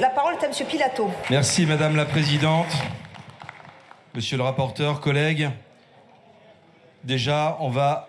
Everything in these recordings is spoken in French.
La parole est à M. Pilato. Merci Madame la Présidente. Monsieur le rapporteur, collègues, déjà, on va,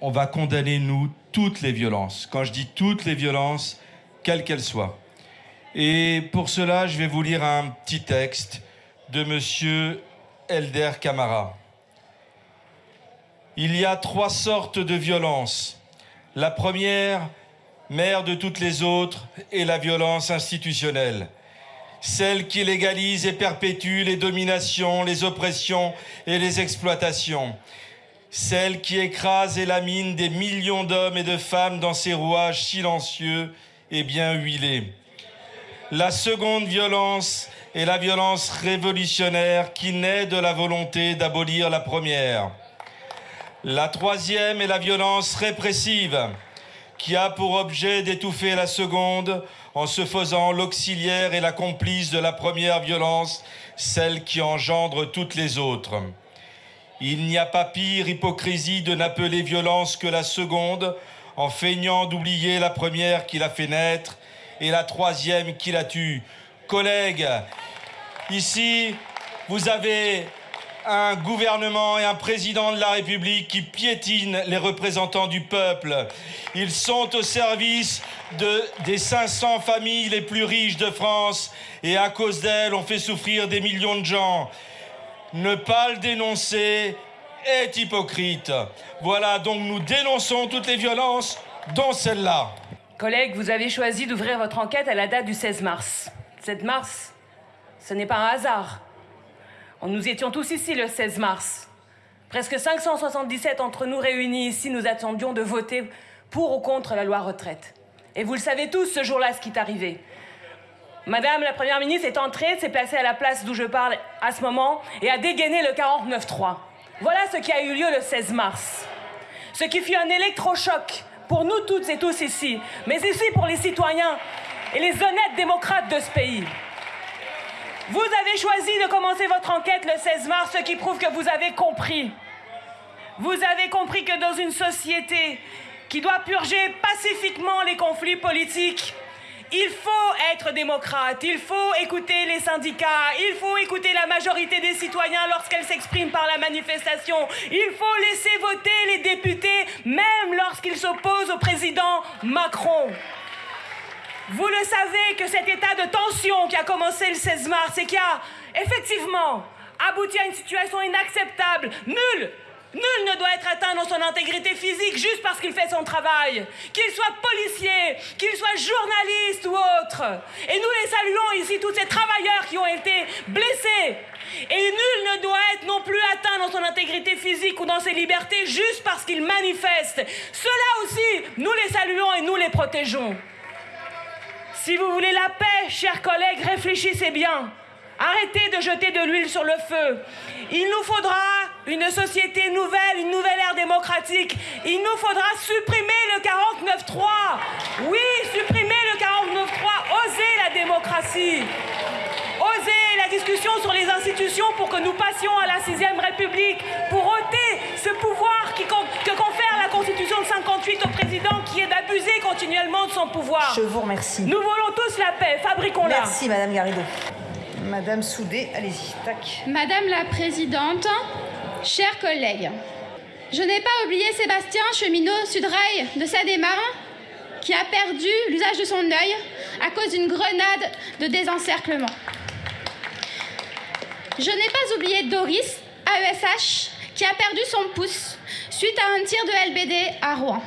on va condamner, nous, toutes les violences. Quand je dis toutes les violences, quelles qu'elles soient. Et pour cela, je vais vous lire un petit texte de Monsieur Elder Camara. Il y a trois sortes de violences. La première, mère de toutes les autres, est la violence institutionnelle. Celle qui légalise et perpétue les dominations, les oppressions et les exploitations. Celle qui écrase et lamine des millions d'hommes et de femmes dans ses rouages silencieux et bien huilés. La seconde violence est la violence révolutionnaire qui naît de la volonté d'abolir la première. La troisième est la violence répressive qui a pour objet d'étouffer la seconde en se faisant l'auxiliaire et la complice de la première violence, celle qui engendre toutes les autres. Il n'y a pas pire hypocrisie de n'appeler violence que la seconde, en feignant d'oublier la première qui l'a fait naître et la troisième qui la tue. Collègues, ici, vous avez un gouvernement et un président de la République qui piétinent les représentants du peuple. Ils sont au service de, des 500 familles les plus riches de France et à cause d'elles, on fait souffrir des millions de gens. Ne pas le dénoncer est hypocrite. Voilà, donc nous dénonçons toutes les violences, dont celle-là. Collègues, vous avez choisi d'ouvrir votre enquête à la date du 16 mars. 7 mars, ce n'est pas un hasard. Nous étions tous ici le 16 mars. Presque 577 entre nous réunis ici, nous attendions de voter pour ou contre la loi retraite. Et vous le savez tous, ce jour-là, ce qui est arrivé. Madame la Première ministre est entrée, s'est placée à la place d'où je parle à ce moment et a dégainé le 49-3. Voilà ce qui a eu lieu le 16 mars. Ce qui fut un électrochoc pour nous toutes et tous ici, mais ici pour les citoyens et les honnêtes démocrates de ce pays. Vous avez choisi de commencer votre enquête le 16 mars, ce qui prouve que vous avez compris. Vous avez compris que dans une société qui doit purger pacifiquement les conflits politiques, il faut être démocrate, il faut écouter les syndicats, il faut écouter la majorité des citoyens lorsqu'elle s'exprime par la manifestation, il faut laisser voter les députés même lorsqu'ils s'opposent au président Macron. Vous le savez que cet état de tension qui a commencé le 16 mars et qui a effectivement abouti à une situation inacceptable, nul, nul ne doit être atteint dans son intégrité physique juste parce qu'il fait son travail, qu'il soit policier, qu'il soit journaliste ou autre. Et nous les saluons ici, tous ces travailleurs qui ont été blessés. Et nul ne doit être non plus atteint dans son intégrité physique ou dans ses libertés juste parce qu'il manifeste. Cela aussi, nous les saluons et nous les protégeons. Si vous voulez la paix, chers collègues, réfléchissez bien. Arrêtez de jeter de l'huile sur le feu. Il nous faudra une société nouvelle, une nouvelle ère démocratique. Il nous faudra supprimer le 49-3. Oui, supprimer le 49-3. Oser la démocratie. Oser la discussion sur les institutions pour que nous passions à la sixième République. Pour ôter ce pouvoir qui, d'abuser continuellement de son pouvoir. Je vous remercie. Nous voulons tous la paix, fabriquons-la. Merci, Madame Garrido. Madame Soudé, allez-y, tac. Madame la Présidente, chers collègues, je n'ai pas oublié Sébastien, cheminot Sudrail de Seine-et-Marne, qui a perdu l'usage de son œil à cause d'une grenade de désencerclement. Je n'ai pas oublié Doris, AESH, qui a perdu son pouce suite à un tir de LBD à Rouen.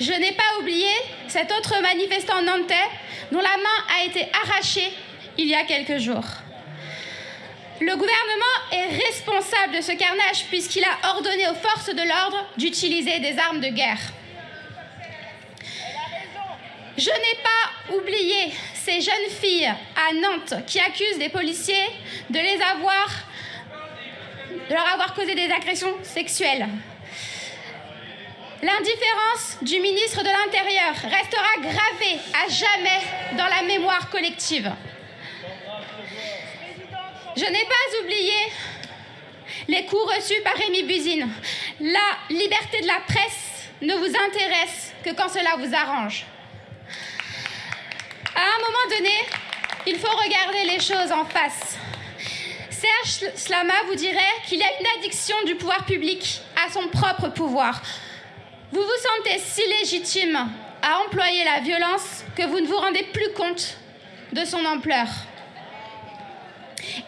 Je n'ai pas oublié cet autre manifestant nantais dont la main a été arrachée il y a quelques jours. Le gouvernement est responsable de ce carnage puisqu'il a ordonné aux forces de l'ordre d'utiliser des armes de guerre. Je n'ai pas oublié ces jeunes filles à Nantes qui accusent des policiers de les avoir de leur avoir causé des agressions sexuelles. L'indifférence du ministre de l'Intérieur restera gravée à jamais dans la mémoire collective. Je n'ai pas oublié les coups reçus par Rémi Buzine. La liberté de la presse ne vous intéresse que quand cela vous arrange. À un moment donné, il faut regarder les choses en face. Serge Slama vous dirait qu'il y a une addiction du pouvoir public à son propre pouvoir. Vous vous sentez si légitime à employer la violence que vous ne vous rendez plus compte de son ampleur.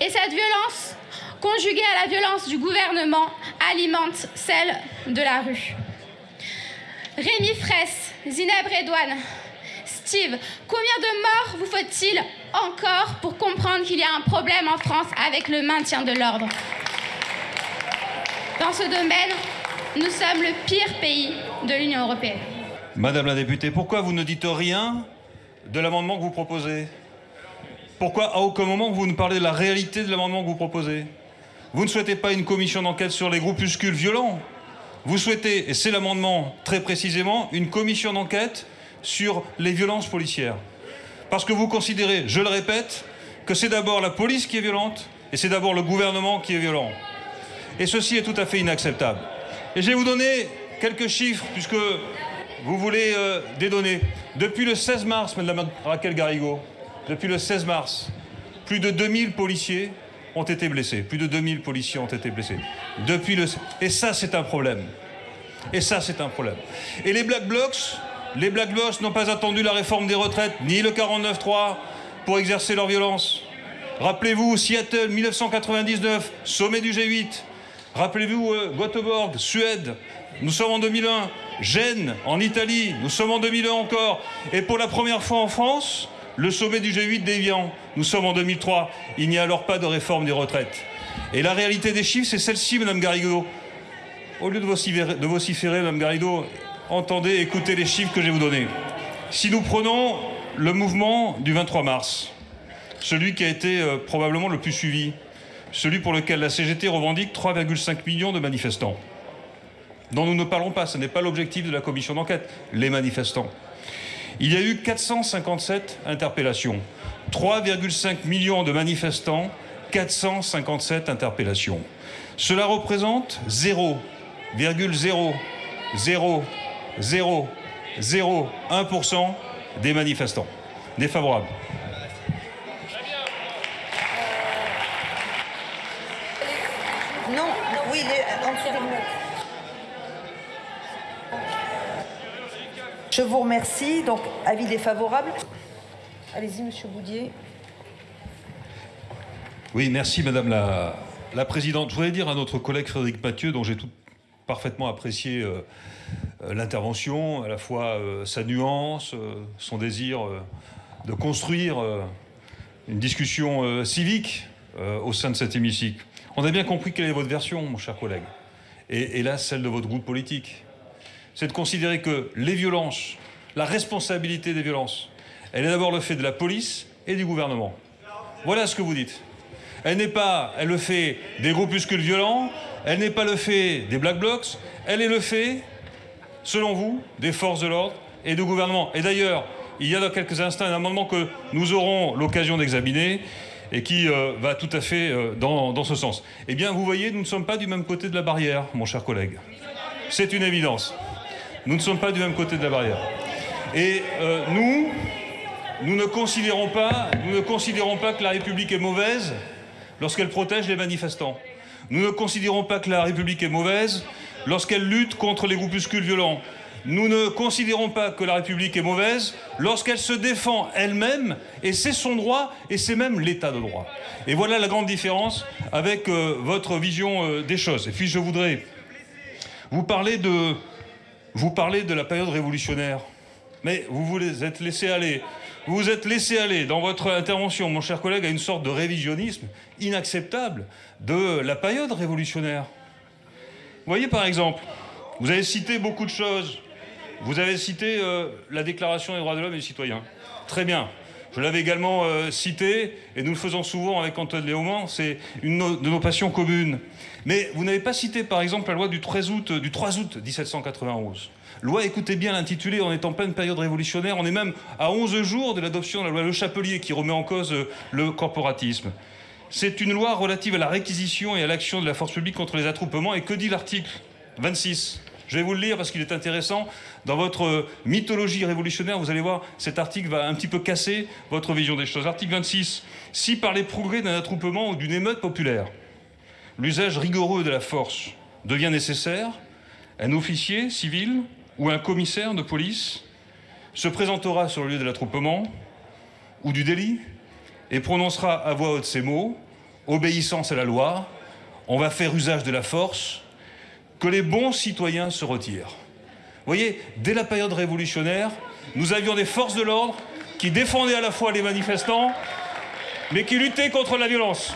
Et cette violence, conjuguée à la violence du gouvernement, alimente celle de la rue. Rémi Fraisse, Zineb Redouane, Steve, combien de morts vous faut-il encore pour comprendre qu'il y a un problème en France avec le maintien de l'ordre? Dans ce domaine, nous sommes le pire pays Madame la députée, pourquoi vous ne dites rien de l'amendement que vous proposez? Pourquoi à aucun moment vous ne parlez de la réalité de l'amendement que vous proposez? Vous ne souhaitez pas une commission d'enquête sur les groupuscules violents? Vous souhaitez, et c'est l'amendement très précisément, une commission d'enquête sur les violences policières. Parce que vous considérez, je le répète, que c'est d'abord la police qui est violente et c'est d'abord le gouvernement qui est violent. Et ceci est tout à fait inacceptable. Et je vais vous donner quelques chiffres, puisque vous voulez euh, des données. Depuis le 16 mars, Madame Raquel Garrigo, depuis le 16 mars, plus de 2000 policiers ont été blessés. Plus de 2000 policiers ont été blessés. Depuis le... Et ça, c'est un problème. Et ça, c'est un problème. Et les Black Blocs, les Black Blocs n'ont pas attendu la réforme des retraites, ni le 49-3 pour exercer leur violence. Rappelez-vous, Seattle, 1999, sommet du G8. Rappelez-vous, euh, Göteborg, Suède, nous sommes en 2001. Gênes, en Italie, nous sommes en 2001 encore. Et pour la première fois en France, le sommet du G8 d'Evian, nous sommes en 2003. Il n'y a alors pas de réforme des retraites. Et la réalité des chiffres, c'est celle-ci, Madame Garrido. Au lieu de vociférer, de vociférer, Madame Garrido, entendez, écoutez les chiffres que je vais vous donner. Si nous prenons le mouvement du 23 mars, celui qui a été euh, probablement le plus suivi, celui pour lequel la CGT revendique 3,5 millions de manifestants dont nous ne parlons pas. Ce n'est pas l'objectif de la commission d'enquête, les manifestants. Il y a eu 457 interpellations, 3,5 millions de manifestants, 457 interpellations. Cela représente 0,00001% des manifestants défavorables. Non, oui, les, en dessous des lunettes. Je vous remercie. Donc, avis défavorable. Allez-y, Monsieur Boudier. Oui, merci Madame la, la Présidente. Je voudrais dire à notre collègue Frédéric Mathieu, dont j'ai tout parfaitement apprécié euh, euh, l'intervention, à la fois euh, sa nuance, euh, son désir euh, de construire euh, une discussion euh, civique euh, au sein de cet hémicycle. On a bien compris quelle est votre version, mon cher collègue, et, là, celle de votre groupe politique. C'est de considérer que les violences, la responsabilité des violences, elle est d'abord le fait de la police et du gouvernement. Voilà ce que vous dites. Elle n'est pas, elle le fait des groupuscules violents, elle n'est pas le fait des black blocs, elle est le fait, selon vous, des forces de l'ordre et du gouvernement. Et d'ailleurs, il y a dans quelques instants un amendement que nous aurons l'occasion d'examiner et qui euh, va tout à fait euh, dans, ce sens. Eh bien, vous voyez, nous ne sommes pas du même côté de la barrière, mon cher collègue. C'est une évidence. Nous ne sommes pas du même côté de la barrière. Et euh, nous, nous ne considérons pas, nous ne considérons pas que la République est mauvaise lorsqu'elle protège les manifestants. Nous ne considérons pas que la République est mauvaise lorsqu'elle lutte contre les groupuscules violents. Nous ne considérons pas que la République est mauvaise lorsqu'elle se défend elle-même, et c'est son droit, et c'est même l'état de droit. Et voilà la grande différence avec euh, votre vision euh, des choses. Et puis je voudrais vous parler de, vous parlez de la période révolutionnaire. Mais vous vous êtes laissé aller. Vous vous êtes laissé aller dans votre intervention, mon cher collègue, à une sorte de révisionnisme inacceptable de la période révolutionnaire. Vous voyez, par exemple, vous avez cité beaucoup de choses. Vous avez cité euh, la Déclaration des droits de l'homme et des citoyens. Très bien. Je l'avais également euh, cité, et nous le faisons souvent avec Antoine Léaumont, c'est une de nos passions communes. Mais vous n'avez pas cité, par exemple, la loi du 13 août, du 3 août 1791. Loi, écoutez bien l'intitulé, on est en pleine période révolutionnaire, on est même à 11 jours de l'adoption de la loi Le Chapelier qui remet en cause euh, le corporatisme. C'est une loi relative à la réquisition et à l'action de la force publique contre les attroupements. Et que dit l'article 26 Je vais vous le lire parce qu'il est intéressant. Dans votre mythologie révolutionnaire, vous allez voir, cet article va un petit peu casser votre vision des choses. Article 26. Si par les progrès d'un attroupement ou d'une émeute populaire, l'usage rigoureux de la force devient nécessaire, un officier civil ou un commissaire de police se présentera sur le lieu de l'attroupement ou du délit et prononcera à voix haute ces mots obéissance à la loi, on va faire usage de la force, que les bons citoyens se retirent. Vous voyez, dès la période révolutionnaire, nous avions des forces de l'ordre qui défendaient à la fois les manifestants, mais qui luttaient contre la violence.